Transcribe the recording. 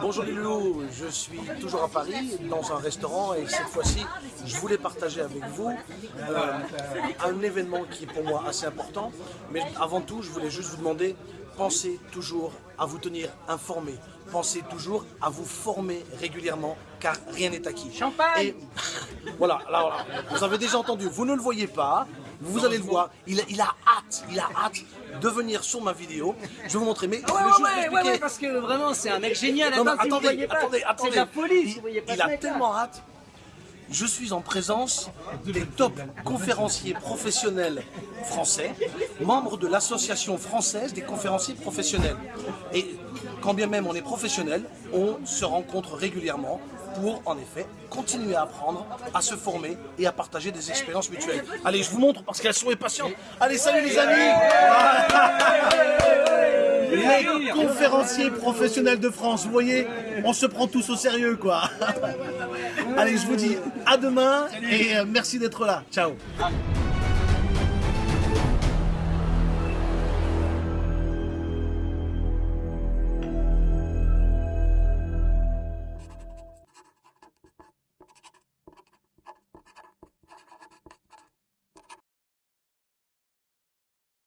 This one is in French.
bonjour les loulous, je suis toujours à Paris dans un restaurant et cette fois-ci je voulais partager avec vous euh, un événement qui est pour moi assez important. Mais avant tout je voulais juste vous demander pensez toujours à vous tenir informé, pensez toujours à vous former régulièrement car rien n'est acquis. Champagne. Et voilà, là, voilà, vous avez déjà entendu, vous ne le voyez pas, vous allez le voir, il, il a hâte, il a hâte de venir sur ma vidéo. Je vais vous montrer, mais je vais juste vous expliquer. parce que vraiment c'est un mec génial. Non, mais attendez, attendez, C'est attendez. de la Il, vous voyez pas il ce a tellement hâte. Je suis en présence des top conférenciers professionnels français, membres de l'association française des conférenciers professionnels. Et quand bien même on est professionnel, on se rencontre régulièrement pour, en effet, continuer à apprendre, à se former et à partager des expériences mutuelles. Allez, je vous montre parce qu'elles sont impatientes. Allez, salut les amis Les conférenciers professionnels de France, vous voyez, on se prend tous au sérieux, quoi. Allez, je vous dis à demain et euh, merci d'être là. Ciao.